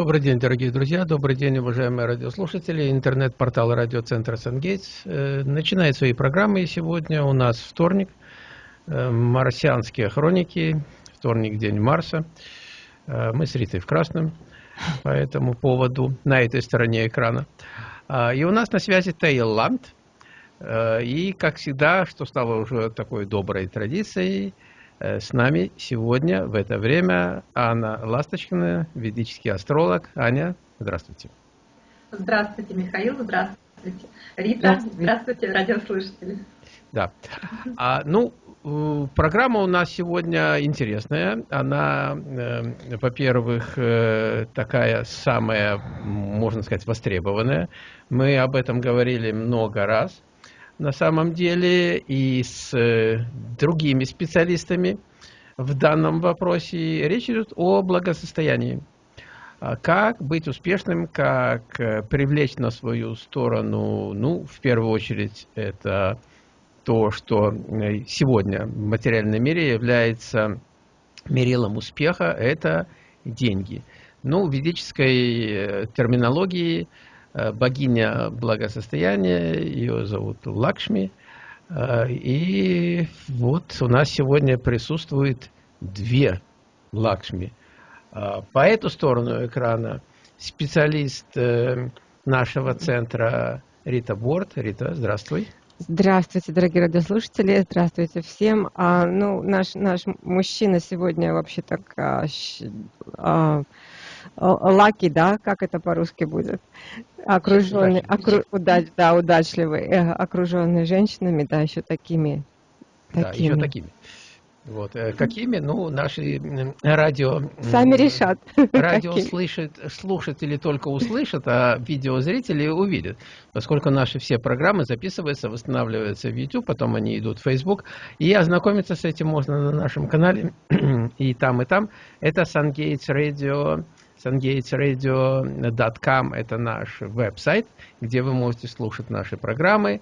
Добрый день, дорогие друзья, добрый день, уважаемые радиослушатели. Интернет-портал радиоцентра «Сангейтс» э, начинает свои программы. Сегодня у нас вторник, э, марсианские хроники, вторник, день Марса. Э, мы с Ритой в красном по этому поводу, на этой стороне экрана. А, и у нас на связи Таиланд. И, как всегда, что стало уже такой доброй традицией – с нами сегодня в это время Анна Ласточкина, ведический астролог. Аня, здравствуйте. Здравствуйте, Михаил, здравствуйте. Рита, здравствуйте, здравствуйте радиослушатели. Да. А, ну, э, программа у нас сегодня интересная. Она, э, во-первых, э, такая самая, можно сказать, востребованная. Мы об этом говорили много раз на самом деле и с э, другими специалистами в данном вопросе. Речь идет о благосостоянии. А как быть успешным, как э, привлечь на свою сторону, ну, в первую очередь, это то, что э, сегодня в материальном мире является мерилом успеха, это деньги. Ну, в ведической терминологии – богиня благосостояния, ее зовут Лакшми. Э, и вот у нас сегодня присутствует две Лакшми. Э, по эту сторону экрана специалист нашего центра Рита Борт. Рита, здравствуй. Здравствуйте, дорогие радиослушатели, здравствуйте всем. А, ну, наш, наш мужчина сегодня вообще так а, а, лаки, да, как это по-русски будет? Окруженный, окру, удач, да, удачливый, э, окруженный женщинами, да, еще такими. такими. Да, еще такими. Вот. Э, какими? Ну, наши радио... Сами решат. Радио слышит, слушатели только услышат, а видеозрители увидят. Поскольку наши все программы записываются, восстанавливаются в YouTube, потом они идут в Facebook. И ознакомиться с этим можно на нашем канале и там, и там. Это SunGates Radio sungatesradio.com – это наш веб-сайт, где вы можете слушать наши программы.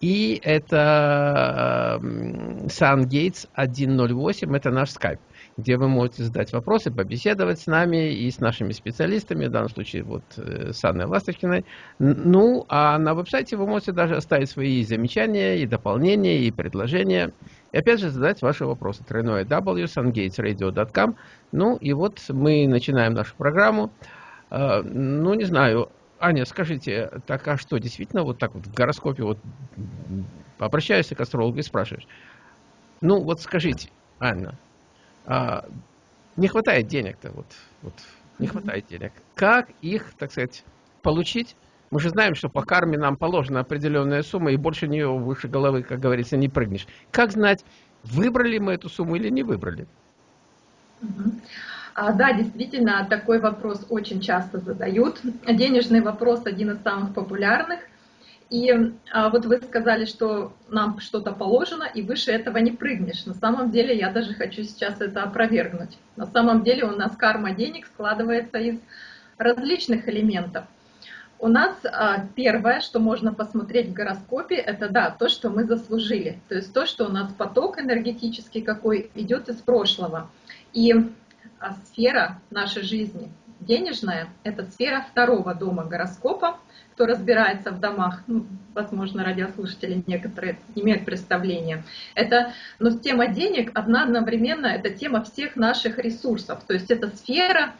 И это SunGates 108 – это наш скайп, где вы можете задать вопросы, побеседовать с нами и с нашими специалистами, в данном случае вот э, с Анной Ласточкиной. Ну, а на веб-сайте вы можете даже оставить свои замечания и дополнения, и предложения. И опять же задать ваши вопросы. Тройное W, sungatesradio.com. Ну и вот мы начинаем нашу программу. А, ну, не знаю, Аня, скажите, так а что, действительно вот так вот в гороскопе вот обращаешься к астрологу и спрашиваешь, ну вот скажите, Анна, а, не хватает денег-то, вот, вот не хватает денег. Как их, так сказать, получить? Мы же знаем, что по карме нам положена определенная сумма, и больше нее выше головы, как говорится, не прыгнешь. Как знать, выбрали мы эту сумму или не выбрали? А, да, действительно, такой вопрос очень часто задают. Денежный вопрос один из самых популярных. И а, вот вы сказали, что нам что-то положено, и выше этого не прыгнешь. На самом деле, я даже хочу сейчас это опровергнуть. На самом деле у нас карма денег складывается из различных элементов – у нас а, первое, что можно посмотреть в гороскопе, это да, то, что мы заслужили. То есть то, что у нас поток энергетический какой идет из прошлого. И а, сфера нашей жизни денежная, это сфера второго дома гороскопа. Кто разбирается в домах, ну, возможно, радиослушатели некоторые имеют представление. Это, но тема денег одна одновременно, это тема всех наших ресурсов. То есть это сфера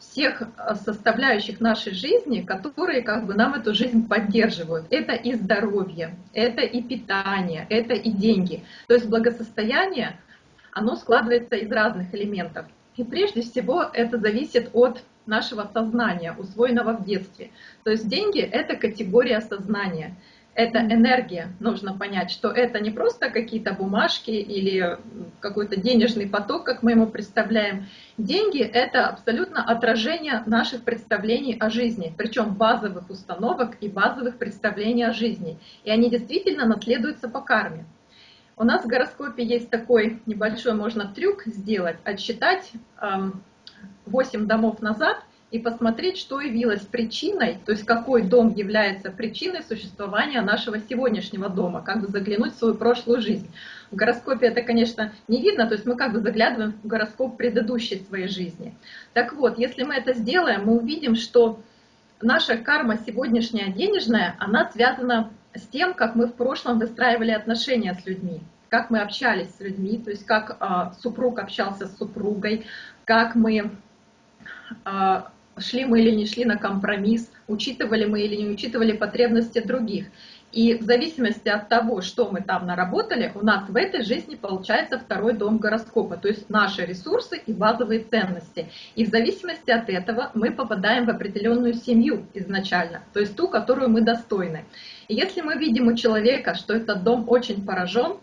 всех а, составляющих нашей жизни, которые как бы нам эту жизнь поддерживают. Это и здоровье, это и питание, это и деньги. То есть благосостояние, оно складывается из разных элементов. И прежде всего это зависит от нашего сознания, усвоенного в детстве. То есть деньги — это категория сознания это энергия. Нужно понять, что это не просто какие-то бумажки или какой-то денежный поток, как мы ему представляем. Деньги — это абсолютно отражение наших представлений о жизни, причем базовых установок и базовых представлений о жизни. И они действительно наследуются по карме. У нас в гороскопе есть такой небольшой, можно трюк сделать, отсчитать 8 домов назад и посмотреть, что явилось причиной, то есть какой дом является причиной существования нашего сегодняшнего дома, как бы заглянуть в свою прошлую жизнь. В гороскопе это, конечно, не видно, то есть мы как бы заглядываем в гороскоп предыдущей своей жизни. Так вот, если мы это сделаем, мы увидим, что наша карма сегодняшняя денежная, она связана с тем, как мы в прошлом выстраивали отношения с людьми, как мы общались с людьми, то есть как э, супруг общался с супругой, как мы э, шли мы или не шли на компромисс, учитывали мы или не учитывали потребности других. И в зависимости от того, что мы там наработали, у нас в этой жизни получается второй дом гороскопа, то есть наши ресурсы и базовые ценности. И в зависимости от этого мы попадаем в определенную семью изначально, то есть ту, которую мы достойны. И если мы видим у человека, что этот дом очень поражен,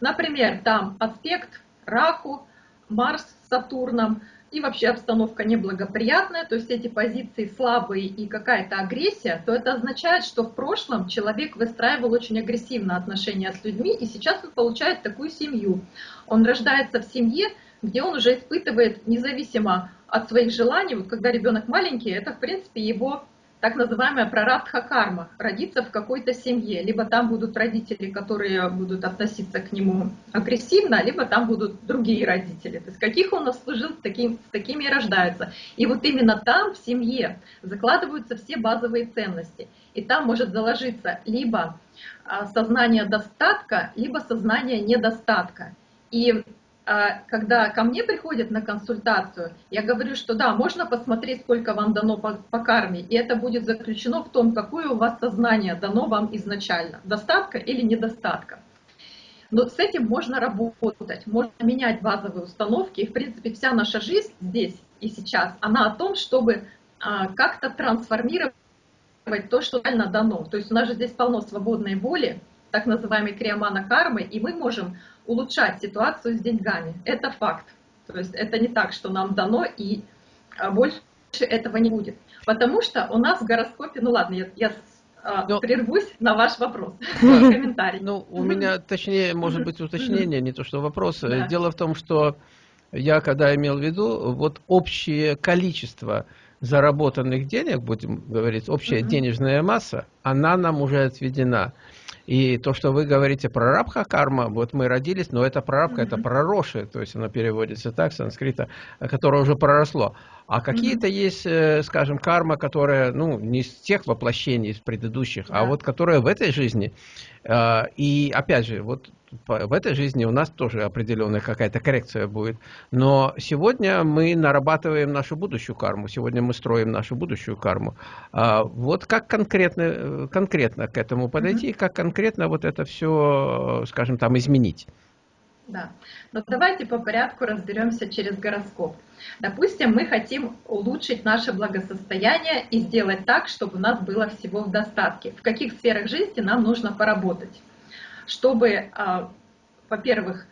например, там аспект раку, Марс с Сатурном, и вообще обстановка неблагоприятная, то есть эти позиции слабые и какая-то агрессия, то это означает, что в прошлом человек выстраивал очень агрессивно отношения с людьми, и сейчас он получает такую семью. Он рождается в семье, где он уже испытывает, независимо от своих желаний, вот когда ребенок маленький, это в принципе его так называемая прарабдха карма, родиться в какой-то семье. Либо там будут родители, которые будут относиться к нему агрессивно, либо там будут другие родители. То есть каких он служил, таким, с такими и рождаются. И вот именно там, в семье, закладываются все базовые ценности. И там может заложиться либо а, сознание достатка, либо сознание недостатка. И когда ко мне приходят на консультацию, я говорю, что да, можно посмотреть, сколько вам дано по, по карме, и это будет заключено в том, какое у вас сознание дано вам изначально, достатка или недостатка. Но с этим можно работать, можно менять базовые установки, и в принципе вся наша жизнь здесь и сейчас, она о том, чтобы а, как-то трансформировать то, что реально дано. То есть у нас же здесь полно свободной воли, так называемой криомана кармы, и мы можем улучшать ситуацию с деньгами. Это факт. То есть это не так, что нам дано, и а, больше этого не будет. Потому что у нас в гороскопе, ну ладно, я, я а, Но... прервусь на ваш вопрос, комментарий. Ну, у меня, точнее, может быть, уточнение, не то что вопрос. Да. Дело в том, что я когда имел в виду, вот общее количество заработанных денег, будем говорить, общая денежная масса, она нам уже отведена. И то, что вы говорите про рабха карма, вот мы родились, но это прорабка, mm -hmm. это проросшее, то есть оно переводится так, санскрита, которое уже проросло. А какие-то mm -hmm. есть, э, скажем, карма, которая, ну, не из тех воплощений, из предыдущих, yeah. а вот которая в этой жизни. Э, и опять же, вот в этой жизни у нас тоже определенная какая-то коррекция будет. Но сегодня мы нарабатываем нашу будущую карму, сегодня мы строим нашу будущую карму. А вот как конкретно, конкретно к этому подойти, mm-hmm. как конкретно вот это все, скажем, там изменить? Да, но давайте по порядку разберемся через гороскоп. Допустим, мы хотим улучшить наше благосостояние и сделать так, чтобы у нас было всего в достатке. В каких сферах жизни нам нужно поработать? Чтобы, а, во-первых,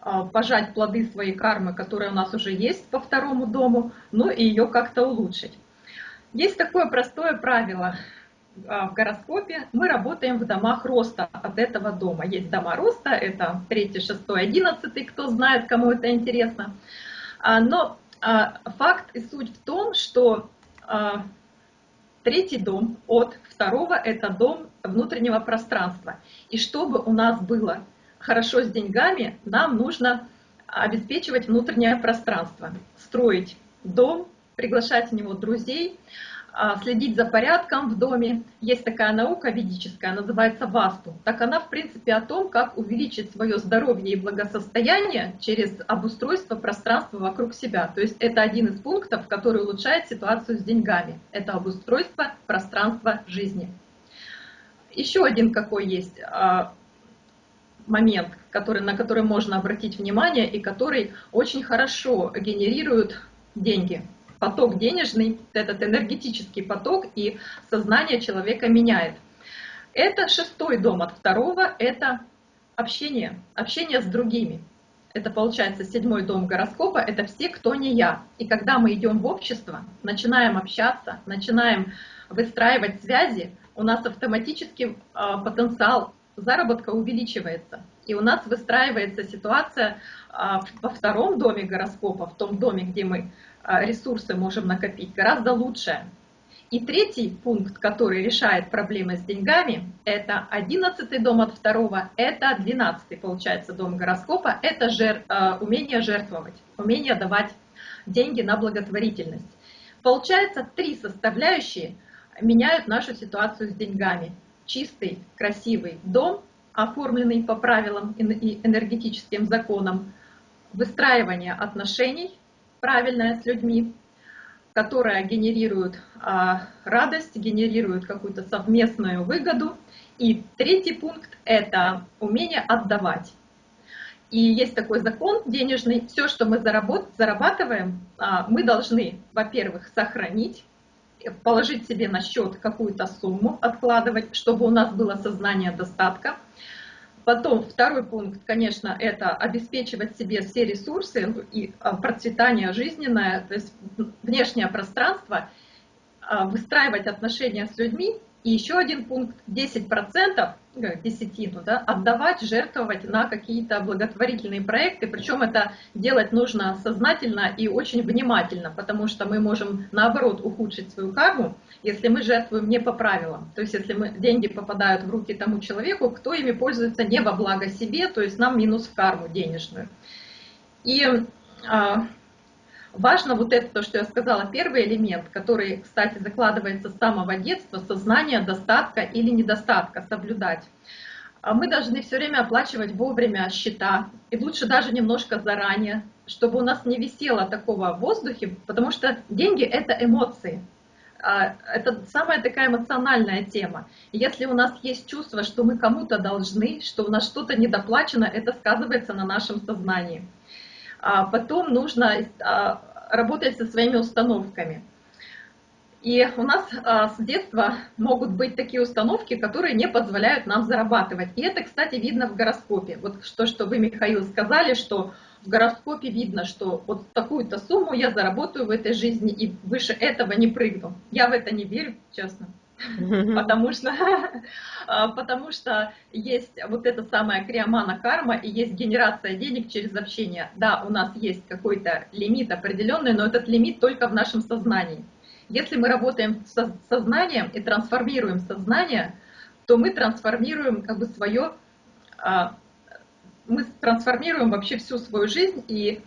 а, пожать плоды своей кармы, которая у нас уже есть по второму дому, ну и ее как-то улучшить. Есть такое простое правило а, в гороскопе. Мы работаем в домах роста от этого дома. Есть дома роста, это 3, 6, 11, кто знает, кому это интересно. Но факт и суть в том, что третий дом от второго – это дом внутреннего пространства. И чтобы у нас было хорошо с деньгами, нам нужно обеспечивать внутреннее пространство, строить дом, приглашать в него друзей, а, следить за порядком в доме. Есть такая наука ведическая, называется васту. Так она, в принципе, о том, как увеличить свое здоровье и благосостояние через обустройство пространства вокруг себя. То есть это один из пунктов, который улучшает ситуацию с деньгами. Это обустройство пространства жизни. Еще один какой есть а, момент, который, на который можно обратить внимание и который очень хорошо генерирует деньги – поток денежный, этот энергетический поток, и сознание человека меняет. Это шестой дом от второго, это общение, общение с другими. Это получается седьмой дом гороскопа, это все, кто не я. И когда мы идем в общество, начинаем общаться, начинаем выстраивать связи, у нас автоматически э, потенциал заработка увеличивается. И у нас выстраивается ситуация а, во втором доме гороскопа, в том доме, где мы а, ресурсы можем накопить, гораздо лучше. И третий пункт, который решает проблемы с деньгами, это 11 дом от второго, это 12 получается дом гороскопа, это жер, а, умение жертвовать, умение давать деньги на благотворительность. Получается, три составляющие меняют нашу ситуацию с деньгами. Чистый, красивый дом, оформленный по правилам и энергетическим законам, выстраивание отношений правильное с людьми, которое генерирует а, радость, генерирует какую-то совместную выгоду. И третий пункт – это умение отдавать. И есть такой закон денежный, все, что мы зарабатываем, а, мы должны, во-первых, сохранить, положить себе на счет какую-то сумму, откладывать, чтобы у нас было сознание достатка. Потом второй пункт, конечно, это обеспечивать себе все ресурсы и а, процветание жизненное, то есть внешнее пространство, а, выстраивать отношения с людьми и еще один пункт, 10%, э, десятину, да, отдавать, жертвовать на какие-то благотворительные проекты. Причем это делать нужно сознательно и очень внимательно, потому что мы можем наоборот ухудшить свою карму, если мы жертвуем не по правилам. То есть если мы, деньги попадают в руки тому человеку, кто ими пользуется не во благо себе, то есть нам минус в карму денежную. И а, Важно вот это, то, что я сказала, первый элемент, который, кстати, закладывается с самого детства, сознание достатка или недостатка соблюдать. А мы должны все время оплачивать вовремя счета, и лучше даже немножко заранее, чтобы у нас не висело такого в воздухе, потому что деньги – это эмоции. А, это самая такая эмоциональная тема. Если у нас есть чувство, что мы кому-то должны, что у нас что-то недоплачено, это сказывается на нашем сознании. А потом нужно а, работать со своими установками. И у нас а, с детства могут быть такие установки, которые не позволяют нам зарабатывать. И это, кстати, видно в гороскопе. Вот что, что вы, Михаил, сказали, что в гороскопе видно, что вот такую-то сумму я заработаю в этой жизни и выше этого не прыгну. Я в это не верю, честно потому что, а, потому что есть вот эта самая криомана карма и есть генерация денег через общение. Да, у нас есть какой-то лимит определенный, но этот лимит только в нашем сознании. Если мы работаем с сознанием и трансформируем сознание, то мы трансформируем как бы свое, а, мы трансформируем вообще всю свою жизнь и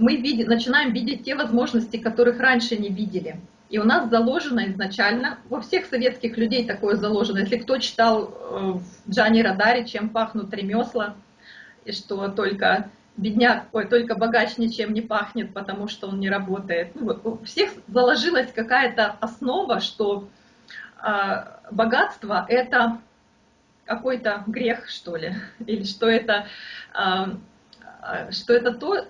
мы видим, начинаем видеть те возможности, которых раньше не видели. И у нас заложено изначально, во всех советских людей такое заложено. Если кто читал э, в Джани Радаре «Чем пахнут ремесла», и что только бедняк, ой, только богач ничем не пахнет, потому что он не работает. Ну, у всех заложилась какая-то основа, что э, богатство – это какой-то грех, что ли, или что это, э, что это то,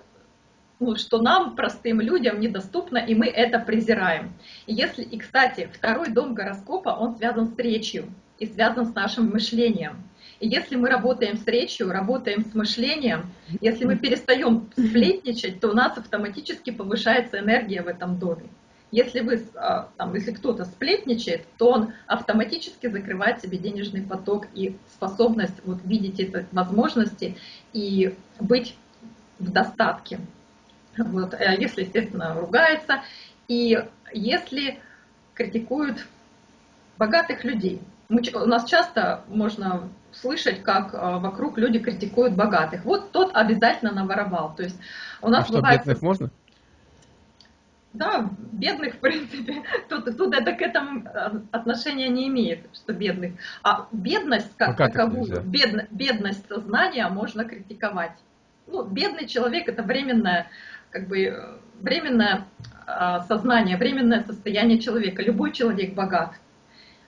ну, что нам, простым людям, недоступно, и мы это презираем. Если, и, кстати, второй дом гороскопа, он связан с речью и связан с нашим мышлением. И если мы работаем с речью, работаем с мышлением, если мы перестаем сплетничать, то у нас автоматически повышается энергия в этом доме. Если, вы, а, если кто-то сплетничает, то он автоматически закрывает себе денежный поток и способность вот, видеть эти возможности и быть в достатке. Вот, э, если, естественно, ругается, и если критикуют богатых людей. Мы, у нас часто можно слышать, как э, вокруг люди критикуют богатых. Вот тот обязательно наворовал. То есть у нас а что, бывает... бедных можно? Да, бедных, в принципе, тут, тут это к этому э, отношения не имеет, что бедных. А бедность как таковую, бед, бедность сознания можно критиковать. Ну, бедный человек это временная как бы временное а, сознание, временное состояние человека. Любой человек богат.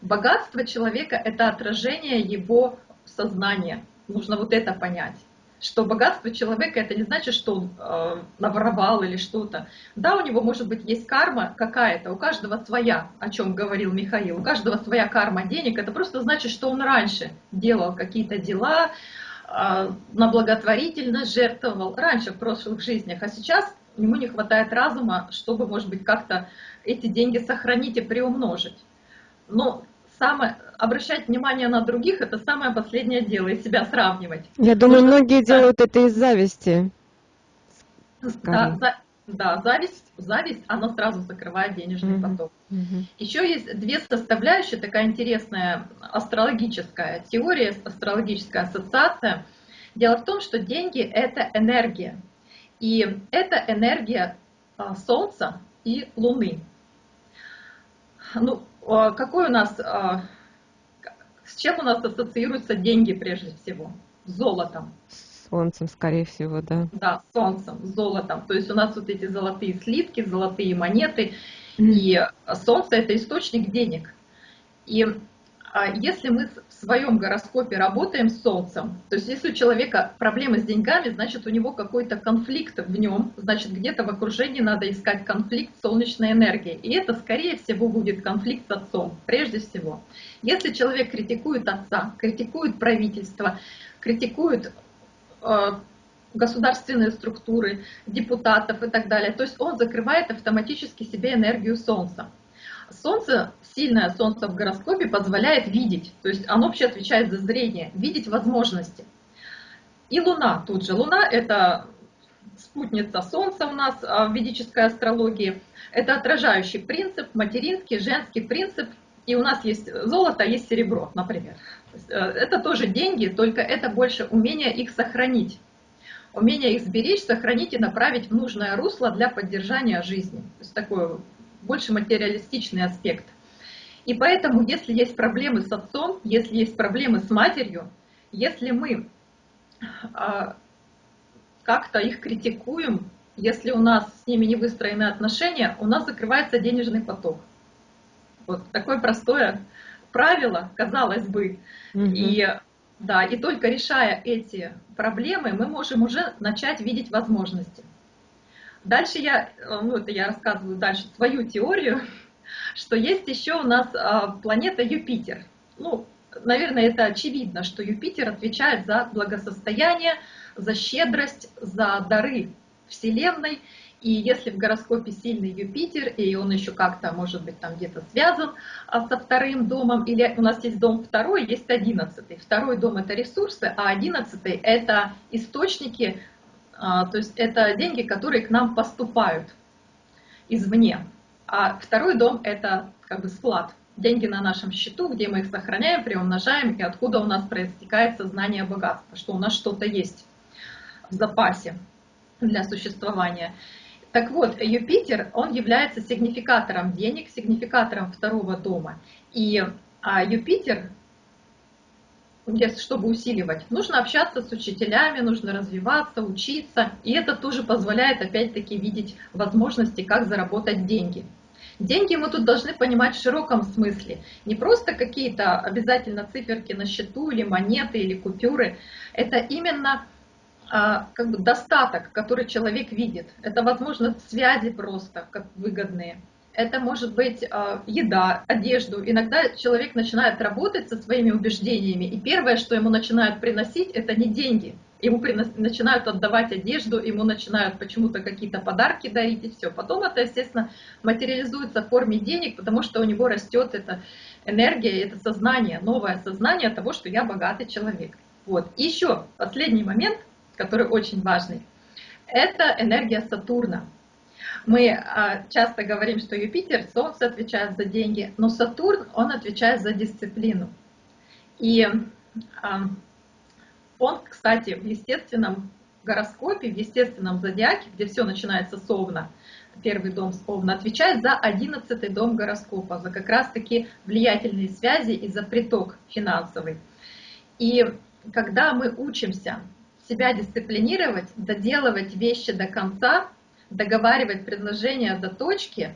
Богатство человека – это отражение его сознания. Нужно вот это понять. Что богатство человека это не значит, что он э, наворовал или что-то. Да, у него может быть есть карма какая-то, у каждого своя, о чем говорил Михаил, у каждого своя карма денег. Это просто значит, что он раньше делал какие-то дела, на благотворительность жертвовал раньше, в прошлых жизнях, а сейчас ему не хватает разума, чтобы, может быть, как-то эти деньги сохранить и приумножить. Но самое, обращать внимание на других, это самое последнее дело, и себя сравнивать. Я думаю, Нужно... многие делают это из зависти. Да, за, да, зависть, зависть, она сразу закрывает денежный mm-hmm. поток. Mm-hmm. Еще есть две составляющие, такая интересная астрологическая теория, астрологическая ассоциация. Дело в том, что деньги – это энергия. И это энергия а, Солнца и Луны. Ну, а, какой у нас, а, с чем у нас ассоциируются деньги прежде всего? С золотом. Солнцем, скорее всего, да. Да, солнцем, золотом. То есть у нас вот эти золотые слитки, золотые монеты. И солнце это источник денег. И а если мы в своем гороскопе работаем с Солнцем, то есть если у человека проблемы с деньгами, значит у него какой-то конфликт в нем, значит где-то в окружении надо искать конфликт с солнечной энергией. И это скорее всего будет конфликт с отцом, прежде всего. Если человек критикует отца, критикует правительство, критикует государственные структуры, депутатов и так далее, то есть он закрывает автоматически себе энергию Солнца. Солнце, сильное Солнце в гороскопе позволяет видеть, то есть оно вообще отвечает за зрение, видеть возможности. И Луна тут же. Луна это спутница Солнца у нас а, в ведической астрологии. Это отражающий принцип, материнский, женский принцип. И у нас есть золото, есть серебро, например. Э, это тоже деньги, только это больше умение их сохранить. Умение их сберечь, сохранить и направить в нужное русло для поддержания жизни. То есть такое больше материалистичный аспект. И поэтому, если есть проблемы с отцом, если есть проблемы с матерью, если мы а, как-то их критикуем, если у нас с ними не выстроены отношения, у нас закрывается денежный поток. Вот такое простое правило, казалось бы. Угу. И да, и только решая эти проблемы, мы можем уже начать видеть возможности. Дальше я, э, ну это я рассказываю дальше свою теорию, что есть еще у нас а, планета Юпитер. Ну, наверное, это очевидно, что Юпитер отвечает за благосостояние, за щедрость, за дары Вселенной. И если в гороскопе сильный Юпитер, и он еще как-то, может быть, там где-то связан а, со вторым домом, или у нас есть дом второй, есть одиннадцатый. Второй дом это ресурсы, а одиннадцатый это источники а, то есть это деньги, которые к нам поступают извне. А второй дом – это как бы склад. Деньги на нашем счету, где мы их сохраняем, приумножаем, и откуда у нас проистекает сознание богатства, что у нас что-то есть в запасе для существования. Так вот, Юпитер, он является сигнификатором денег, сигнификатором второго дома. И а Юпитер чтобы усиливать. Нужно общаться с учителями, нужно развиваться, учиться. И это тоже позволяет опять-таки видеть возможности, как заработать деньги. Деньги мы тут должны понимать в широком смысле. Не просто какие-то обязательно циферки на счету или монеты или купюры. Это именно как бы достаток, который человек видит. Это, возможно, связи просто как выгодные это может быть э, еда, одежду. Иногда человек начинает работать со своими убеждениями, и первое, что ему начинают приносить, это не деньги. Ему начинают отдавать одежду, ему начинают почему-то какие-то подарки дарить, и все. Потом это, естественно, материализуется в форме денег, потому что у него растет эта энергия, это сознание, новое сознание того, что я богатый человек. Вот. И еще последний момент, который очень важный, это энергия Сатурна. Мы а, часто говорим, что Юпитер, Солнце отвечает за деньги, но Сатурн, он отвечает за дисциплину. И а, он, кстати, в естественном гороскопе, в естественном зодиаке, где все начинается с Овна, первый дом с Овна, отвечает за одиннадцатый дом гороскопа, за как раз-таки влиятельные связи и за приток финансовый. И когда мы учимся себя дисциплинировать, доделывать вещи до конца, договаривать предложения до точки,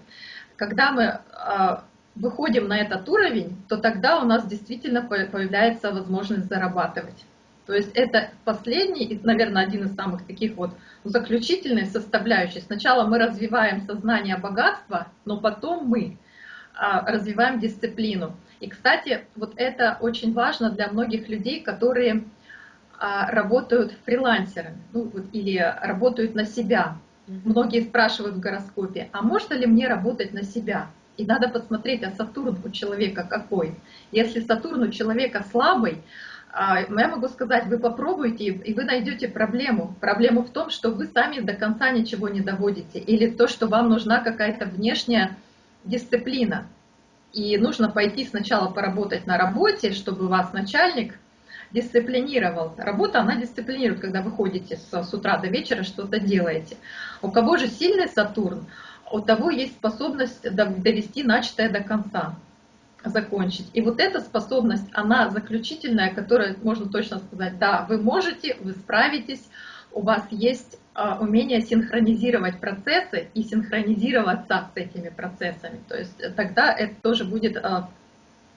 когда мы а, выходим на этот уровень, то тогда у нас действительно появляется возможность зарабатывать. То есть это последний, наверное, один из самых таких вот заключительных составляющих. Сначала мы развиваем сознание богатства, но потом мы а, развиваем дисциплину. И, кстати, вот это очень важно для многих людей, которые работают фрилансерами ну, вот, или работают на себя. Многие спрашивают в гороскопе, а можно ли мне работать на себя? И надо посмотреть, а Сатурн у человека какой. Если Сатурн у человека слабый, а, я могу сказать, вы попробуйте, и вы найдете проблему. Проблема в том, что вы сами до конца ничего не доводите, или то, что вам нужна какая-то внешняя дисциплина. И нужно пойти сначала поработать на работе, чтобы вас начальник дисциплинировал. Работа, она дисциплинирует, когда вы ходите с, с утра до вечера, что-то делаете. У кого же сильный Сатурн, у того есть способность довести начатое до конца, закончить. И вот эта способность, она заключительная, которая можно точно сказать, да, вы можете, вы справитесь, у вас есть а, умение синхронизировать процессы и синхронизироваться с этими процессами. То есть тогда это тоже будет а,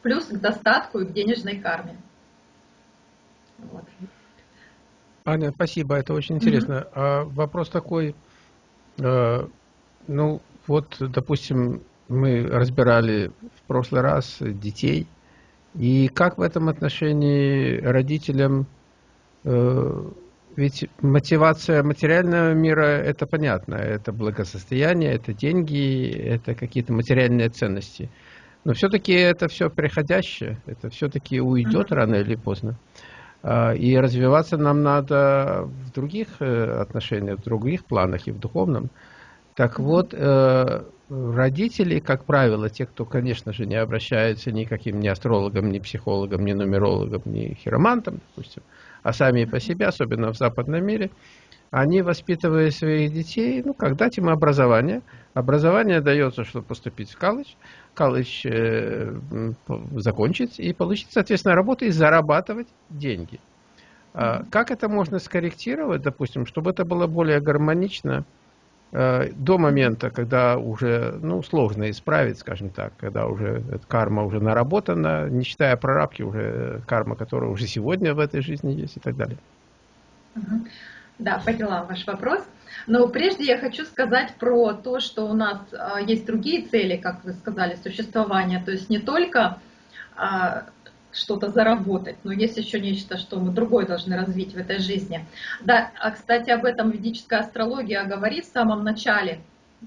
плюс к достатку и к денежной карме. Вот. Аня, спасибо, это очень интересно. Mm -hmm. а, вопрос такой, э, ну вот, допустим, мы разбирали в прошлый раз детей, и как в этом отношении родителям, э, ведь мотивация материального мира, это понятно, это благосостояние, это деньги, это какие-то материальные ценности. Но все-таки это все приходящее, это все-таки уйдет mm -hmm. рано или поздно. А, и развиваться нам надо в других э, отношениях, в других планах и в духовном. Так вот, э, родители, как правило, те, кто, конечно же, не обращаются никаким ни астрологам, ни психологам, ни нумерологам, ни хиромантам, допустим, а сами по себе, особенно в западном мире, они, воспитывая своих детей, ну, как дать им образование. Образование дается, чтобы поступить в колледж, колледж э, закончить и получить, соответственно, работу и зарабатывать деньги. А как это можно скорректировать, допустим, чтобы это было более гармонично э, до момента, когда уже ну, сложно исправить, скажем так, когда уже карма уже наработана, не считая прорабки, уже карма, которая уже сегодня в этой жизни есть и так далее. Да, поняла ваш вопрос. Но прежде я хочу сказать про то, что у нас а, есть другие цели, как вы сказали, существования. То есть не только а, что-то заработать, но есть еще нечто, что мы другое должны развить в этой жизни. Да, а кстати, об этом ведическая астрология говорит в самом начале.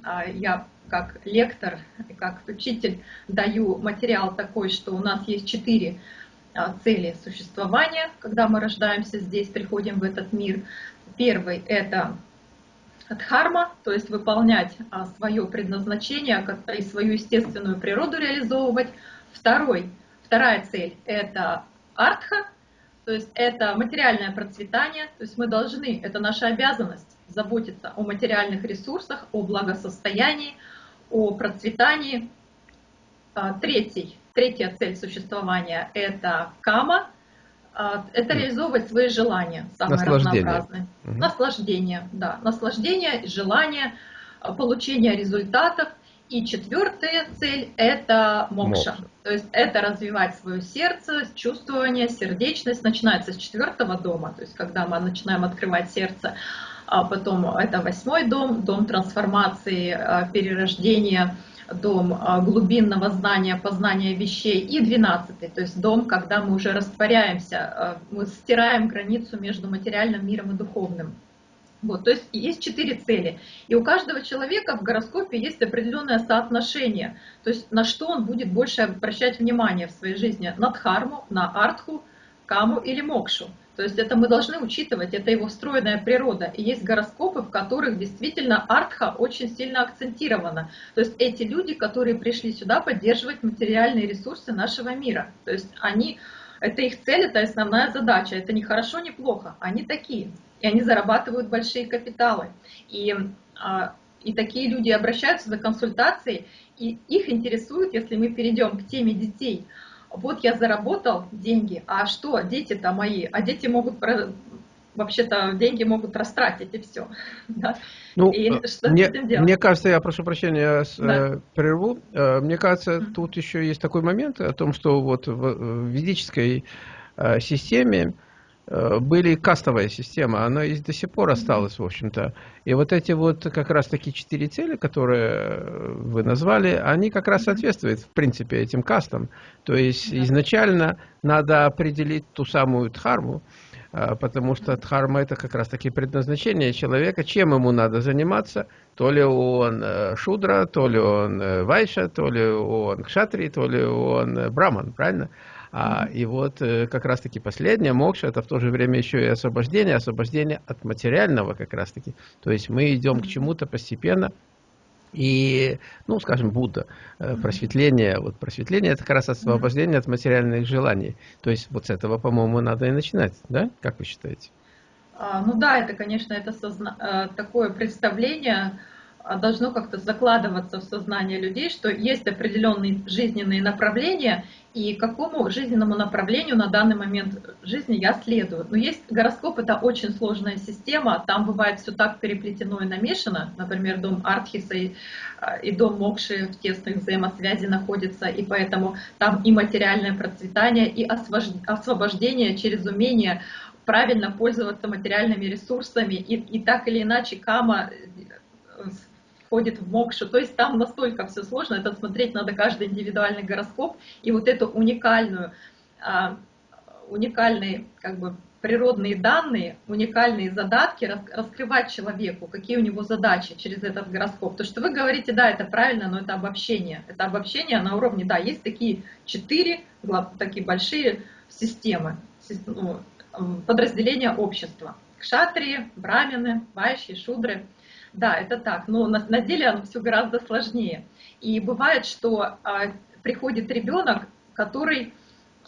А, я как лектор, как учитель даю материал такой, что у нас есть четыре цели существования, когда мы рождаемся здесь, приходим в этот мир. Первый – это дхарма, то есть выполнять а, свое предназначение и свою естественную природу реализовывать. Второй, вторая цель – это артха, то есть это материальное процветание, то есть мы должны, это наша обязанность заботиться о материальных ресурсах, о благосостоянии, о процветании. А, третий, третья цель существования – это кама, это реализовывать свои желания, самые Наслаждение. разнообразные. Угу. Наслаждение, да, наслаждение, желание, а, получение результатов. И четвертая цель – это мокша. мокша. То есть это развивать свое сердце, чувствование, сердечность. Начинается с четвертого дома, то есть когда мы начинаем открывать сердце. А потом это восьмой дом, дом трансформации, перерождения – дом а, глубинного знания, познания вещей, и двенадцатый, то есть дом, когда мы уже растворяемся, а, мы стираем границу между материальным миром и духовным. Вот, то есть есть четыре цели. И у каждого человека в гороскопе есть определенное соотношение. То есть на что он будет больше обращать внимание в своей жизни. На дхарму, на артху, каму или мокшу. То есть это мы должны учитывать, это его встроенная природа. И есть гороскопы, в которых действительно артха очень сильно акцентирована. То есть эти люди, которые пришли сюда поддерживать материальные ресурсы нашего мира. То есть они, это их цель, это основная задача. Это не хорошо, не плохо. Они такие. И они зарабатывают большие капиталы. И, а, и такие люди обращаются за консультацией, и их интересует, если мы перейдем к теме детей – вот я заработал деньги, а что, дети-то мои, а дети могут вообще-то деньги могут растратить и все. Да? Ну, и э, что мне, мне кажется, я прошу прощения, да. э, прерву. Э, мне кажется, mm -hmm. тут еще есть такой момент о том, что вот в, ведической системе были кастовая система, она и до сих пор осталась, в общем-то. И вот эти вот как раз таки четыре цели, которые вы назвали, они как раз соответствуют, в принципе, этим кастам. То есть изначально надо определить ту самую дхарму, а, потому что дхарма это как раз таки предназначение человека, чем ему надо заниматься, то ли он э, шудра, то ли он э, вайша, то ли он кшатри, то ли он э, браман, правильно? А, и вот как раз-таки последнее, мокша, это в то же время еще и освобождение, освобождение от материального как раз-таки. То есть мы идем к чему-то постепенно, и, ну, скажем, Будда, э, просветление, вот просветление это как раз освобождение от материальных желаний. То есть вот с этого, по-моему, надо и начинать, да? Как вы считаете? А, ну да, это, конечно, это созна... Э, такое представление, должно как-то закладываться в сознание людей, что есть определенные жизненные направления, и какому жизненному направлению на данный момент жизни я следую. Но есть гороскоп, это очень сложная система, там бывает все так переплетено и намешано, например, дом Артхиса и, а, и дом Мокши в тесных взаимосвязи находятся, и поэтому там и материальное процветание, и освобождение через умение правильно пользоваться материальными ресурсами, и, и так или иначе кама входит в мокшу. То есть там настолько все сложно, это смотреть надо каждый индивидуальный гороскоп и вот эту уникальную, а, уникальные как бы природные данные, уникальные задатки раскрывать человеку, какие у него задачи через этот гороскоп. То, что вы говорите, да, это правильно, но это обобщение. Это обобщение на уровне, да, есть такие четыре такие большие системы, ну, подразделения общества. Кшатрии, брамины, вайши, шудры – да, это так, но на, на деле оно все гораздо сложнее. И бывает, что а, приходит ребенок, который,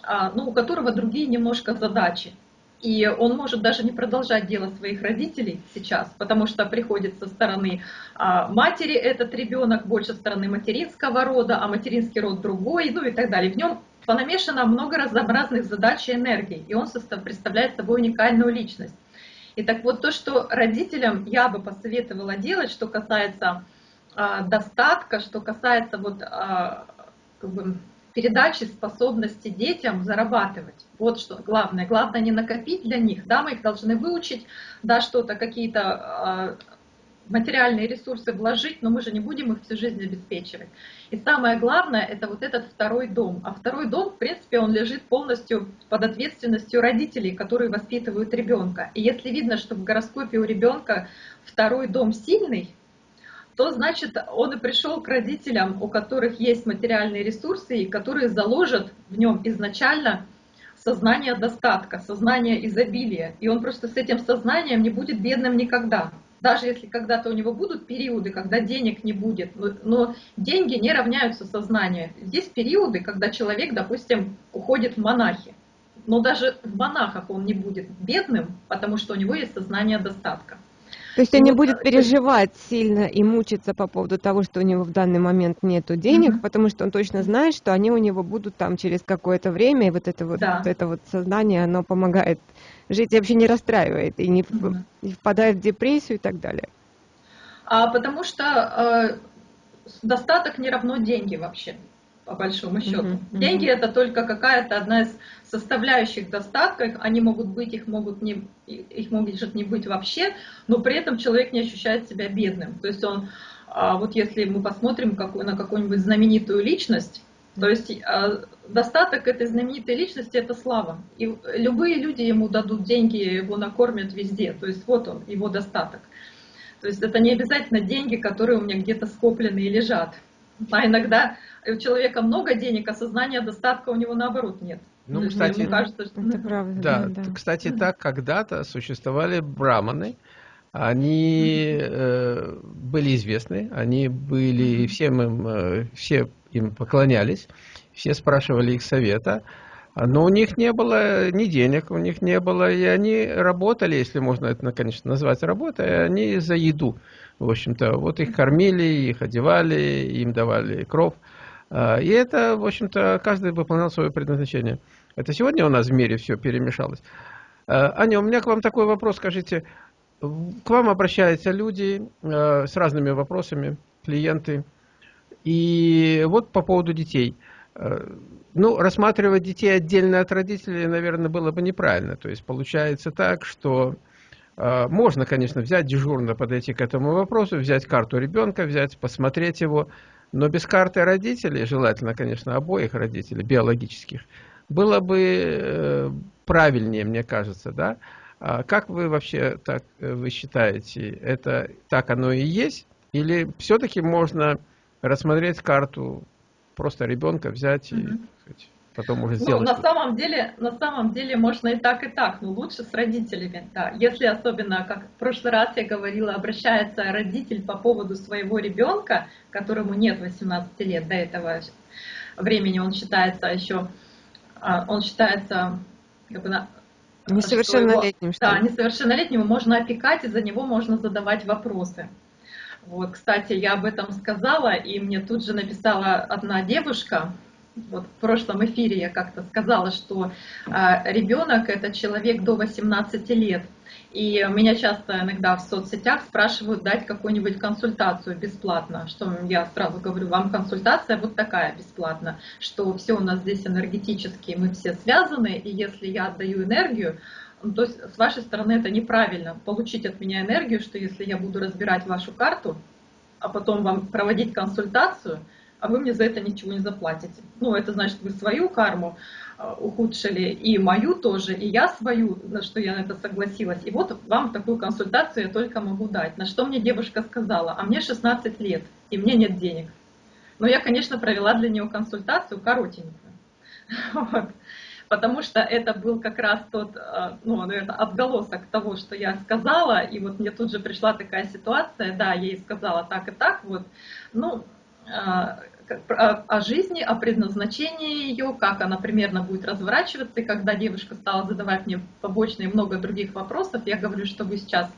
а, ну, у которого другие немножко задачи. И он может даже не продолжать дело своих родителей сейчас, потому что приходит со стороны а, матери этот ребенок, больше со стороны материнского рода, а материнский род другой, ну и так далее. В нем понамешано много разнообразных задач и энергий, и он представляет собой уникальную личность. И так вот то, что родителям я бы посоветовала делать, что касается э, достатка, что касается вот э, как бы передачи способности детям зарабатывать. Вот что главное. Главное не накопить для них, да, мы их должны выучить, да, что-то, какие-то э, материальные ресурсы вложить, но мы же не будем их всю жизнь обеспечивать. И самое главное, это вот этот второй дом. А второй дом, в принципе, он лежит полностью под ответственностью родителей, которые воспитывают ребенка. И если видно, что в гороскопе у ребенка второй дом сильный, то значит он и пришел к родителям, у которых есть материальные ресурсы, и которые заложат в нем изначально сознание достатка, сознание изобилия. И он просто с этим сознанием не будет бедным никогда даже если когда-то у него будут периоды, когда денег не будет, но, деньги не равняются сознанию. Есть периоды, когда человек, допустим, уходит в монахи, но даже в монахах он не будет бедным, потому что у него есть сознание достатка. То есть он не будет переживать сильно и мучиться по поводу того, что у него в данный момент нет денег, mm-hmm. потому что он точно знает, что они у него будут там через какое-то время, и вот это вот, да. вот это вот сознание, оно помогает жить вообще не расстраивает, и не, не впадает в депрессию и так далее. А, потому что э, достаток не равно деньги вообще по большому счету. Mm-hmm. Деньги это только какая-то одна из составляющих достатка, они могут быть, их могут не, их может не быть вообще, но при этом человек не ощущает себя бедным. То есть он, а, вот если мы посмотрим на какую-нибудь знаменитую личность, то есть а, достаток этой знаменитой личности это слава. И любые люди ему дадут деньги, его накормят везде. То есть вот он, его достаток. То есть это не обязательно деньги, которые у меня где-то скоплены и лежат. А иногда у человека много денег, а сознания достатка у него наоборот нет. Ну, ну кстати, ему кажется, что... это правда. Да, да, кстати, так когда-то существовали браманы. Они э, были известны, они были всем им, э, все им поклонялись, все спрашивали их совета, но у них не было ни денег, у них не было, и они работали, если можно это, конечно, назвать работой, они за еду. В общем-то, вот их кормили, их одевали, им давали кров. А, и это, в общем-то, каждый выполнял свое предназначение. Это сегодня у нас в мире все перемешалось. А, Аня, у меня к вам такой вопрос, скажите. К вам обращаются люди а, с разными вопросами, клиенты. И вот по поводу детей. Ну, рассматривать детей отдельно от родителей, наверное, было бы неправильно. То есть получается так, что можно, конечно, взять дежурно, подойти к этому вопросу, взять карту ребенка, взять, посмотреть его, но без карты родителей, желательно, конечно, обоих родителей, биологических, было бы э, правильнее, мне кажется, да? А как вы вообще так э, вы считаете, это так оно и есть? Или все-таки можно рассмотреть карту просто ребенка взять и сказать, потом уже сделать? Ну, на самом деле, на самом деле можно и так, и так, но лучше с родителями, да. Если особенно, как в прошлый раз я говорила, обращается родитель по поводу своего ребенка, которому нет 18 лет до этого времени, он считается еще, а, он считается как бы Несовершеннолетним, что, его, что Да, несовершеннолетнего можно опекать, и за него можно задавать вопросы. Вот, кстати, я об этом сказала, и мне тут же написала одна девушка, вот в прошлом эфире я как-то сказала, что э, ребенок это человек до 18 лет. И меня часто иногда в соцсетях спрашивают дать какую-нибудь консультацию бесплатно, что я сразу говорю, вам консультация вот такая бесплатно, что все у нас здесь энергетически, мы все связаны, и если я отдаю энергию, то есть с вашей стороны это неправильно, получить от меня энергию, что если я буду разбирать вашу карту, а потом вам проводить консультацию, а вы мне за это ничего не заплатите. Ну, это значит, вы свою карму Э, ухудшили и мою тоже, и я свою, на что я на это согласилась. И вот вам такую консультацию я только могу дать. На что мне девушка сказала, а мне 16 лет, и мне нет денег. Но я, конечно, провела для нее консультацию коротенькую. Вот. Потому что это был как раз тот, э, ну, наверное, отголосок того, что я сказала, и вот мне тут же пришла такая ситуация, да, я ей сказала так и так, вот, ну, э, о жизни, о предназначении ее, как она примерно будет разворачиваться. И когда девушка стала задавать мне побочные много других вопросов, я говорю, что вы сейчас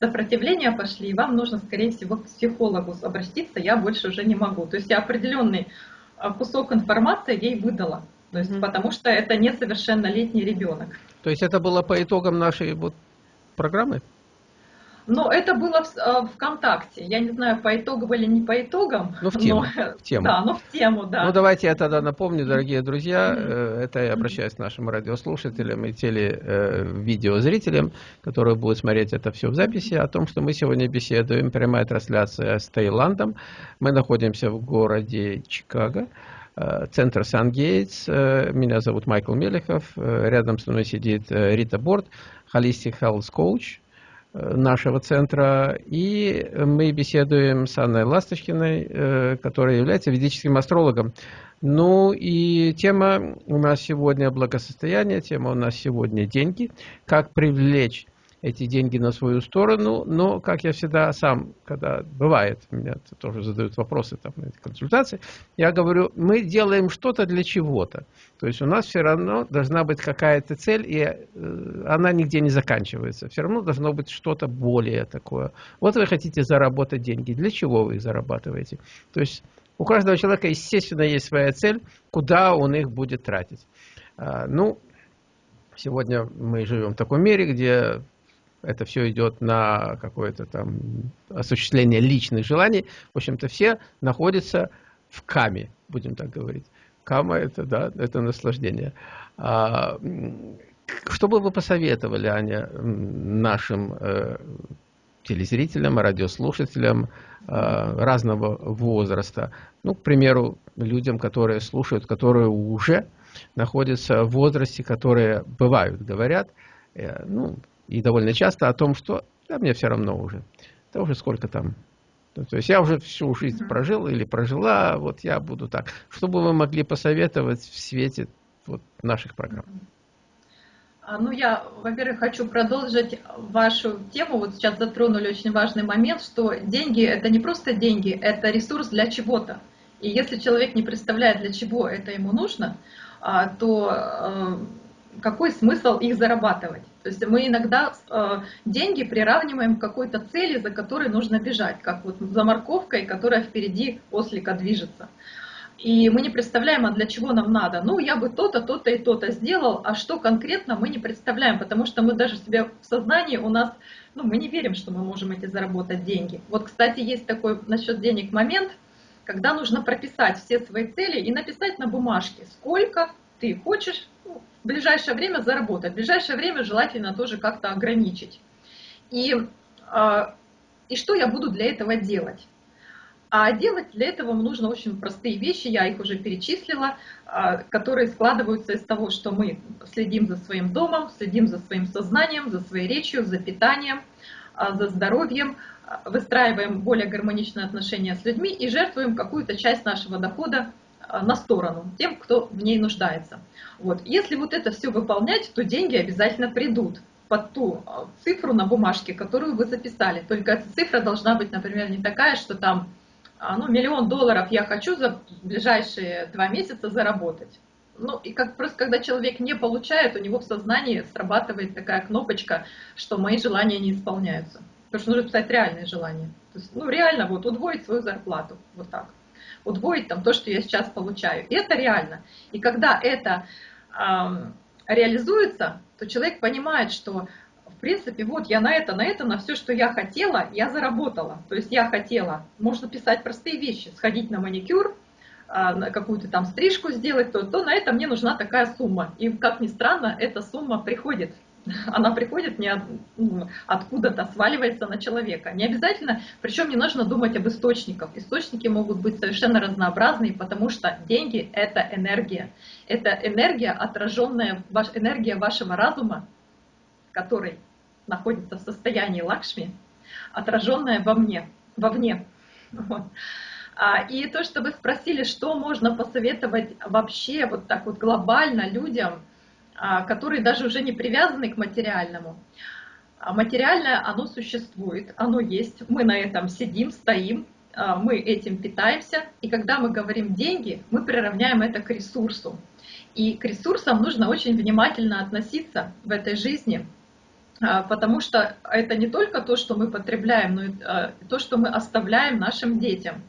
сопротивление пошли, и вам нужно, скорее всего, к психологу обратиться, я больше уже не могу. То есть я определенный а, кусок информации ей выдала. То есть, mm-hmm. потому что это несовершеннолетний ребенок. То есть это было по итогам нашей вот программы? Но это было в э, ВКонтакте. Я не знаю, по итогам или не по итогам. Ну, в тему. Но, в тему. Да, но в тему, да. Ну, давайте я тогда напомню, дорогие друзья, mm-hmm. это я обращаюсь к нашим радиослушателям и телевидеозрителям, э, которые будут смотреть это все в записи, о том, что мы сегодня беседуем, прямая трансляция с Таиландом. Мы находимся в городе Чикаго центр Сан-Гейтс. Меня зовут Майкл Мелехов. Рядом со мной сидит Рита Борт, Holistic Health Coach. Э, нашего центра. И мы беседуем с Анной Ласточкиной, э, которая является ведическим астрологом. Ну и тема у нас сегодня благосостояние, тема у нас сегодня деньги. Как привлечь эти деньги на свою сторону, но, как я всегда сам, когда бывает, меня тоже задают вопросы там, на эти консультации, я говорю, мы делаем что-то для чего-то. То есть у нас все равно должна быть какая-то цель, и э, она нигде не заканчивается. Все равно должно быть что-то более такое. Вот вы хотите заработать деньги. Для чего вы их зарабатываете? То есть у каждого человека, естественно, есть своя цель, куда он их будет тратить. А, ну, сегодня мы живем в таком мире, где это все идет на какое-то там осуществление личных желаний. В общем-то, все находятся в каме, будем так говорить. Кама это, да, это наслаждение. А, что бы вы посоветовали, Аня, нашим э, телезрителям, радиослушателям э, разного возраста? Ну, к примеру, людям, которые слушают, которые уже находятся в возрасте, которые бывают, говорят, э, ну, и довольно часто о том, что да, мне все равно уже. Это уже сколько там. То есть я уже всю жизнь прожил или прожила, вот я буду так. Что бы вы могли посоветовать в свете вот наших программ? А, ну, я, во-первых, хочу продолжить вашу тему. Вот сейчас затронули очень важный момент, что деньги – это не просто деньги, это ресурс для чего-то. И если человек не представляет, для чего это ему нужно, а, то э, какой смысл их зарабатывать? То есть мы иногда э, деньги приравниваем к какой-то цели, за которой нужно бежать, как вот за морковкой, которая впереди ослика движется. И мы не представляем, а для чего нам надо. Ну, я бы то-то, то-то и то-то сделал, а что конкретно мы не представляем, потому что мы даже себе в сознании у нас, ну, мы не верим, что мы можем эти заработать деньги. Вот, кстати, есть такой насчет денег момент, когда нужно прописать все свои цели и написать на бумажке, сколько ты хочешь в ближайшее время заработать, в ближайшее время желательно тоже как-то ограничить. И, а, и что я буду для этого делать? А делать для этого нужно очень простые вещи, я их уже перечислила, а, которые складываются из того, что мы следим за своим домом, следим за своим сознанием, за своей речью, за питанием, а, за здоровьем, выстраиваем более гармоничные отношения с людьми и жертвуем какую-то часть нашего дохода на сторону тем, кто в ней нуждается. Вот. Если вот это все выполнять, то деньги обязательно придут под ту цифру на бумажке, которую вы записали. Только эта цифра должна быть, например, не такая, что там а, ну, миллион долларов я хочу за ближайшие два месяца заработать. Ну, и как просто когда человек не получает, у него в сознании срабатывает такая кнопочка, что мои желания не исполняются. Потому что нужно писать реальные желания. То есть, ну, реально, вот, удвоить свою зарплату, вот так. Удвоить там то, что я сейчас получаю. И это реально. И когда это э, реализуется, то человек понимает, что в принципе, вот я на это, на это, на все, что я хотела, я заработала. То есть я хотела, можно писать простые вещи, сходить на маникюр, а, на какую-то там стрижку сделать, то, то на это мне нужна такая сумма. И как ни странно, эта сумма приходит. Она приходит не от, ну, откуда-то, сваливается на человека. Не обязательно, причем не нужно думать об источниках. Источники могут быть совершенно разнообразные, потому что деньги – это энергия. Это энергия, отраженная, энергия вашего разума, который находится в состоянии лакшми, отраженное во мне, вовне. Вот. А, и то, что вы спросили, что можно посоветовать вообще вот так вот глобально людям, которые даже уже не привязаны к материальному. А материальное, оно существует, оно есть, мы на этом сидим, стоим, мы этим питаемся, и когда мы говорим деньги, мы приравняем это к ресурсу. И к ресурсам нужно очень внимательно относиться в этой жизни, а, потому что это не только то, что мы потребляем, но и а, то, что мы оставляем нашим детям.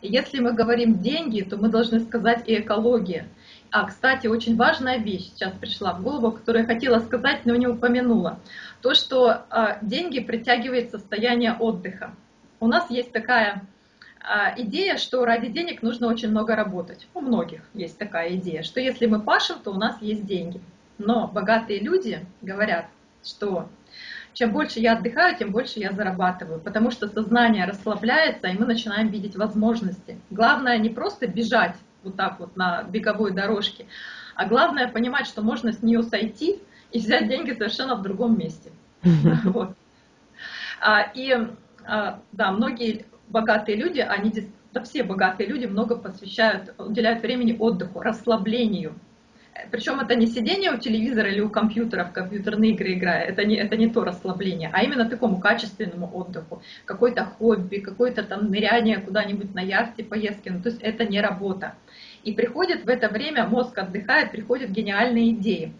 И если мы говорим деньги, то мы должны сказать и экология. А, кстати, очень важная вещь сейчас пришла в голову, которую я хотела сказать, но не упомянула. То, что а, деньги притягивает состояние отдыха. У нас есть такая идея, что ради денег нужно очень много работать. У многих есть такая идея, что если мы пашем, то у нас есть деньги. Но богатые люди говорят, что чем больше я отдыхаю, тем больше я зарабатываю, потому что сознание расслабляется, и мы начинаем видеть возможности. Главное не просто бежать вот так вот на беговой дорожке, а главное понимать, что можно с нее сойти и взять деньги совершенно в другом месте. А, и а, да, многие богатые люди, они да все богатые люди много посвящают, уделяют времени отдыху, расслаблению. Причем это не сидение у телевизора или у компьютера в компьютерные игры играя, это не, это не то расслабление, а именно такому качественному отдыху. Какой-то хобби, какое-то там ныряние куда-нибудь на яхте, поездки, ну, то есть это не работа. И приходит в это время, мозг отдыхает, приходят гениальные идеи.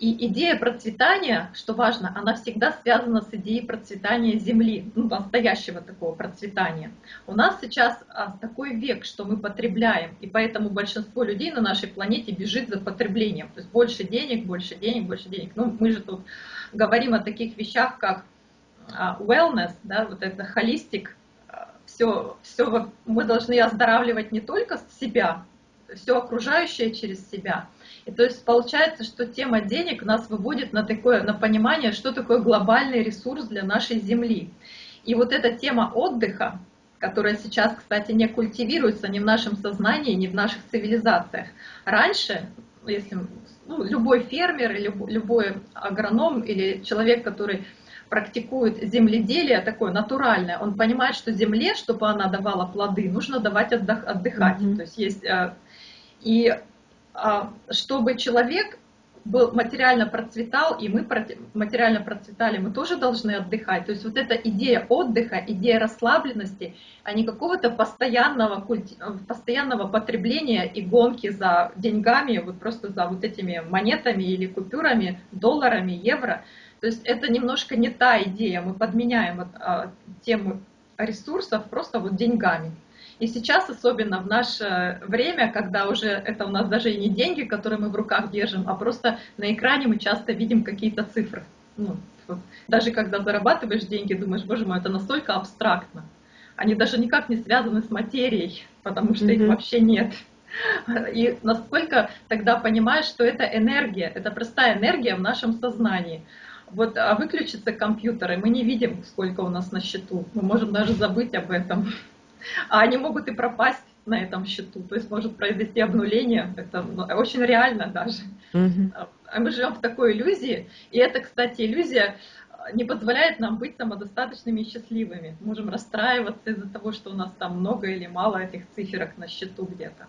И идея процветания, что важно, она всегда связана с идеей процветания Земли, ну, настоящего такого процветания. У нас сейчас а, такой век, что мы потребляем, и поэтому большинство людей на нашей планете бежит за потреблением. То есть больше денег, больше денег, больше денег. Ну, мы же тут говорим о таких вещах, как а, wellness, да, вот это холистик, все, все мы должны оздоравливать не только себя, все окружающее через себя. И то есть получается, что тема денег нас выводит на такое, на понимание, что такое глобальный ресурс для нашей Земли. И вот эта тема отдыха, которая сейчас, кстати, не культивируется ни в нашем сознании, ни в наших цивилизациях. Раньше, если ну, любой фермер, любой агроном или человек, который практикует земледелие такое натуральное, он понимает, что земле, чтобы она давала плоды, нужно давать отдыхать. Mm-hmm. То есть есть э, и а, чтобы человек был материально процветал, и мы материально процветали, мы тоже должны отдыхать. То есть вот эта идея отдыха, идея расслабленности, а не какого-то постоянного, культи... постоянного потребления и гонки за деньгами, вот просто за вот этими монетами или купюрами, долларами, евро. То есть это немножко не та идея, мы подменяем а, тему ресурсов просто вот деньгами. И сейчас, особенно в наше время, когда уже это у нас даже и не деньги, которые мы в руках держим, а просто на экране мы часто видим какие-то цифры. Ну. Даже когда зарабатываешь деньги, думаешь, боже мой, это настолько абстрактно. Они даже никак не связаны с материей, потому что mm-hmm. их вообще нет. И насколько тогда понимаешь, что это энергия, это простая энергия в нашем сознании. Вот а выключится компьютер, и мы не видим, сколько у нас на счету. Мы можем даже забыть об этом. А они могут и пропасть на этом счету, то есть может произойти обнуление, это ну, очень реально даже. Mm-hmm. А мы живем в такой иллюзии, и это, кстати, иллюзия не позволяет нам быть самодостаточными и счастливыми. Можем расстраиваться из-за того, что у нас там много или мало этих циферок на счету где-то.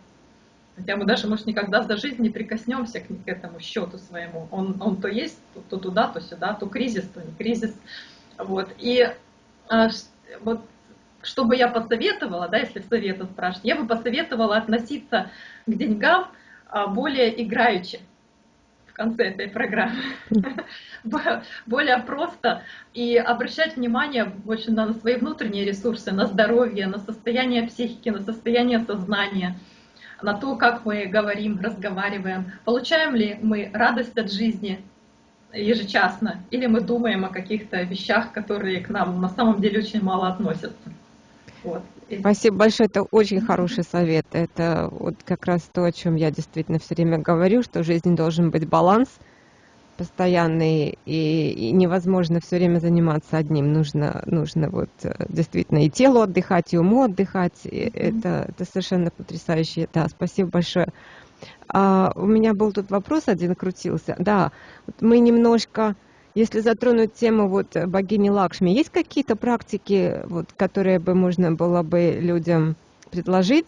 Хотя мы даже, может, никогда за жизнь не прикоснемся к, к этому счету своему. Он, он то есть, то, то туда, то сюда, то кризис, то не кризис. Вот. И а, вот что бы я посоветовала, да, если в советы спрашивать, я бы посоветовала относиться к деньгам а, более играючи в конце этой программы. более просто и обращать внимание больше на свои внутренние ресурсы, на здоровье, на состояние психики, на состояние сознания – на то, как мы говорим, разговариваем, получаем ли мы радость от жизни ежечасно, или мы думаем о каких-то вещах, которые к нам на самом деле очень мало относятся. Вот. Спасибо большое, это очень хороший совет. Это вот как раз то, о чем я действительно все время говорю, что в жизни должен быть баланс – постоянный, и, и невозможно все время заниматься одним. Нужно, нужно вот э, действительно и телу отдыхать, и уму отдыхать. И mm-hmm. это, это совершенно потрясающе. Да, спасибо большое. А, у меня был тут вопрос один крутился. Да, вот мы немножко, если затронуть тему вот богини Лакшми, есть какие-то практики, вот, которые бы можно было бы людям предложить?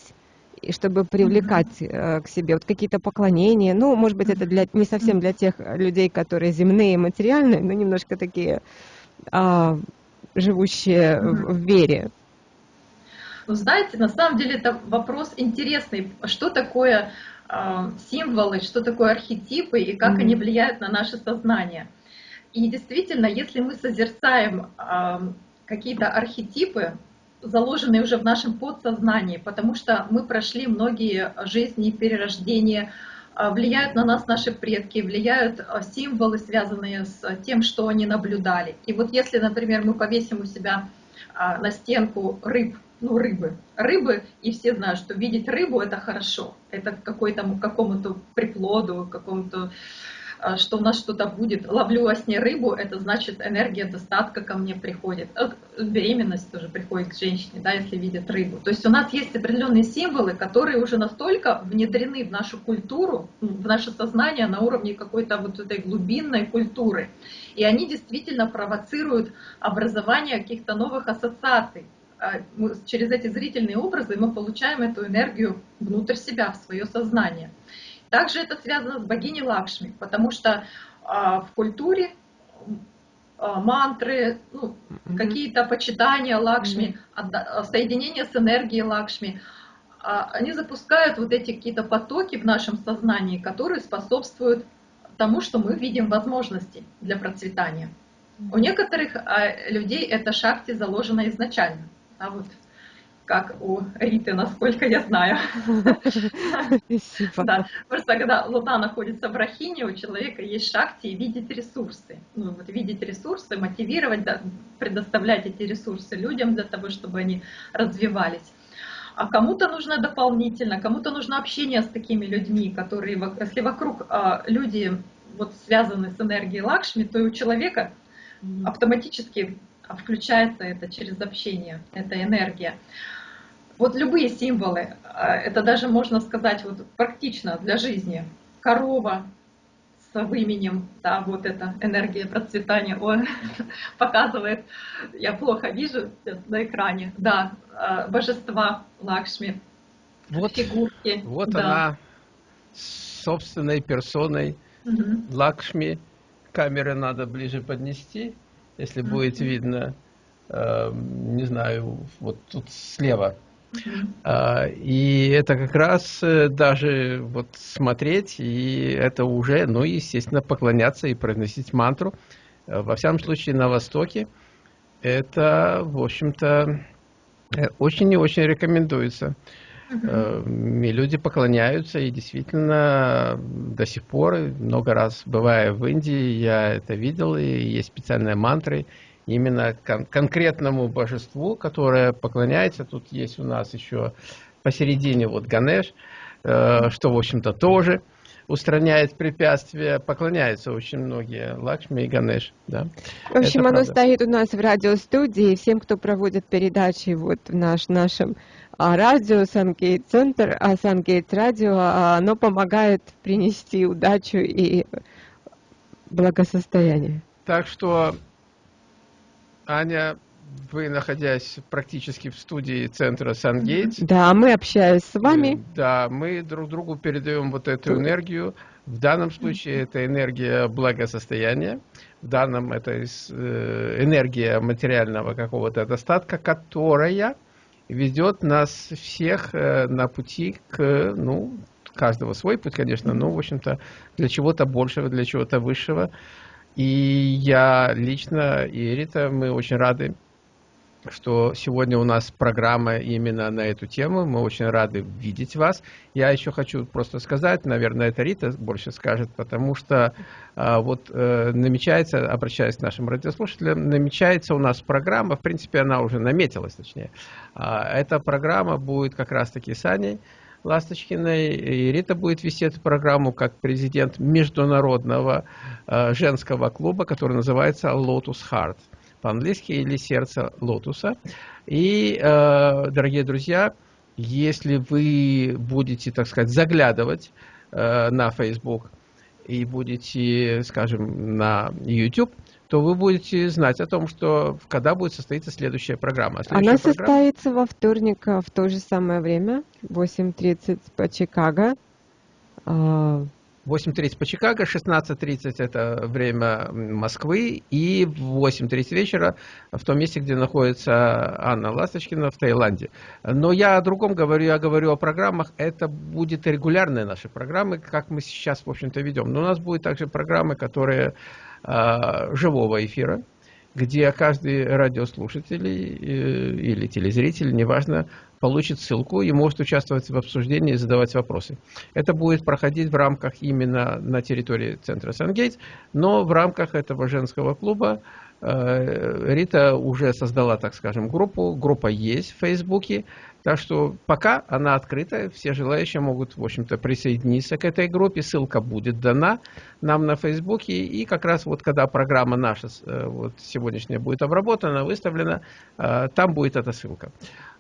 чтобы привлекать mm-hmm. к себе вот какие-то поклонения. Ну, может быть, это для, не совсем для тех людей, которые земные, материальные, но немножко такие а, живущие в, в вере. Ну, знаете, на самом деле это вопрос интересный. Что такое э, символы, что такое архетипы и как mm-hmm. они влияют на наше сознание? И действительно, если мы созерцаем э, какие-то архетипы, заложенные уже в нашем подсознании, потому что мы прошли многие жизни, перерождения, а, влияют на нас наши предки, влияют а, символы, связанные с тем, что они наблюдали. И вот если, например, мы повесим у себя а, на стенку рыб, ну, рыбы, рыбы, и все знают, что видеть рыбу это хорошо, это какой-то какому-то приплоду, какому-то что у нас что-то будет. Ловлю во сне рыбу, это значит энергия достатка ко мне приходит. Беременность тоже приходит к женщине, да, если видит рыбу. То есть у нас есть определенные символы, которые уже настолько внедрены в нашу культуру, в наше сознание на уровне какой-то вот этой глубинной культуры. И они действительно провоцируют образование каких-то новых ассоциаций а, через эти зрительные образы мы получаем эту энергию внутрь себя, в свое сознание. Также это связано с богиней Лакшми, потому что а, в культуре а, мантры, ну, mm-hmm. какие-то почитания Лакшми, mm-hmm. соединение с энергией Лакшми, а, они запускают вот эти какие-то потоки в нашем сознании, которые способствуют тому, что мы видим возможности для процветания. Mm-hmm. У некоторых людей это шахте заложено изначально. А вот как у Риты, насколько я знаю. Да, просто когда Луна находится в Рахине, у человека есть шахти и видеть ресурсы. Ну, вот видеть ресурсы, мотивировать, да, предоставлять эти ресурсы людям для того, чтобы они развивались. А кому-то нужно дополнительно, кому-то нужно общение с такими людьми, которые, если вокруг а, люди вот связаны с энергией Лакшми, то и у человека автоматически включается это через общение, эта энергия. Вот любые символы, а, это даже можно сказать вот практично для жизни. Корова с выменем, да, вот эта энергия процветания, он показывает, я плохо вижу на экране, да, а, божества Лакшми, вот, фигурки. Вот да. она собственной персоной угу. Лакшми. Камеры надо ближе поднести, если угу. будет видно, э, не знаю, вот тут слева и это как раз э, даже вот смотреть, и это уже, ну, естественно, поклоняться и произносить мантру. Э, во всяком случае, на Востоке это, в общем-то, э, очень и очень рекомендуется. И люди поклоняются, и действительно до сих пор, много раз бывая в Индии, я это видел, и есть специальные мантры, именно кон конкретному божеству, которое поклоняется. Тут есть у нас еще посередине вот Ганеш, э, что, в общем-то, тоже устраняет препятствия, поклоняются очень многие Лакшми и Ганеш. Да? В общем, Это оно правда. стоит у нас в радиостудии, всем, кто проводит передачи вот в наш, нашем а, радио, Сангейт Центр, а Сангейт Радио, а, оно помогает принести удачу и благосостояние. Так что, Аня, вы, находясь практически в студии центра Сангейт. Да, мы общаясь с вами. Э, да, мы друг другу передаем вот эту энергию. В данном случае это энергия благосостояния. В данном это э, энергия материального какого-то достатка, которая ведет нас всех э, на пути к, ну, каждого свой путь, конечно, но, в общем-то, для чего-то большего, для чего-то высшего. И я лично и Рита, мы очень рады что сегодня у нас программа именно на эту тему. Мы очень рады видеть вас. Я еще хочу просто сказать, наверное, это Рита больше скажет, потому что а, вот э, намечается, обращаясь к нашим радиослушателям, намечается у нас программа, в принципе, она уже наметилась, точнее. А, эта программа будет как раз-таки с Аней Ласточкиной, и Рита будет вести эту программу как президент международного э, женского клуба, который называется Lotus Heart по-английски, или сердце лотуса. И, э, дорогие друзья, если вы будете, так сказать, заглядывать э, на Facebook и будете, скажем, на YouTube, то вы будете знать о том, что когда будет состоиться следующая программа. Следующая Она программа... состоится во вторник в то же самое время, 8.30 по Чикаго. А, 8.30 по Чикаго, 16.30 это время Москвы и в 8.30 вечера в том месте, где находится Анна Ласточкина в Таиланде. Но я о другом говорю, я говорю о программах, это будет регулярные наши программы, как мы сейчас, в общем-то, ведем. Но у нас будут также программы, которые живого эфира, где каждый радиослушатель э, или телезритель, неважно, получит ссылку и может участвовать в обсуждении и задавать вопросы. Это будет проходить в рамках именно на территории центра Сангейтс, но в рамках этого женского клуба э, Рита уже создала, так скажем, группу. Группа есть в Фейсбуке. Так что пока она открыта, все желающие могут, в общем-то, присоединиться к этой группе. Ссылка будет дана нам на Фейсбуке. И как раз вот когда программа наша э, вот сегодняшняя будет обработана, выставлена, э, там будет эта ссылка.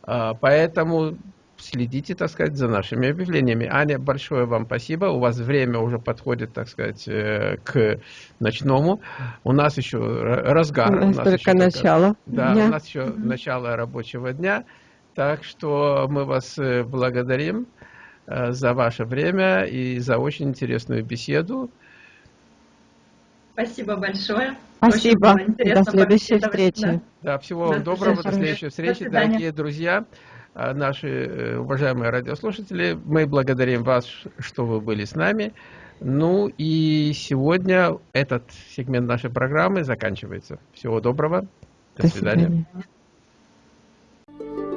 Поэтому следите, так сказать, за нашими объявлениями. Аня, большое вам спасибо. У вас время уже подходит, так сказать, э, к ночному. У нас еще разгар. У нас, у нас только еще начало. Да, дня. у нас еще начало рабочего дня. Так что мы вас э, благодарим э, за ваше время и за очень интересную беседу. Спасибо большое. Спасибо. До следующей встречи. Да, да всего вам доброго. До следующей встречи, До дорогие друзья, а наши э, уважаемые радиослушатели, мы благодарим вас, что вы были с нами. Ну и сегодня этот сегмент нашей программы заканчивается. Всего доброго. До, До свидания. свидания.